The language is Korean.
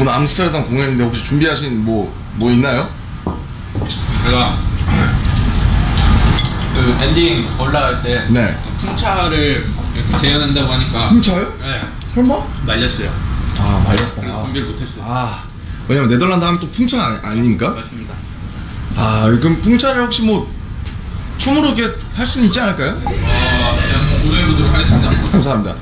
오늘 암스테르담 공연인데 혹시 준비하신 뭐 뭐 있나요? 제가 그 엔딩 올라갈 때 네. 풍차를 이렇게 재현한다고 하니까 풍차요? 네 설마? 말렸어요. 아 말렸다. 그래서 준비를 못했어요. 아 왜냐면 네덜란드 하면 또 풍차 아니, 아닙니까? 맞습니다. 아 그럼 풍차를 혹시 뭐 춤으로 이렇게 할 수는 있지 않을까요? 아 그냥 한번 고려해보도록 하겠습니다. 감사합니다.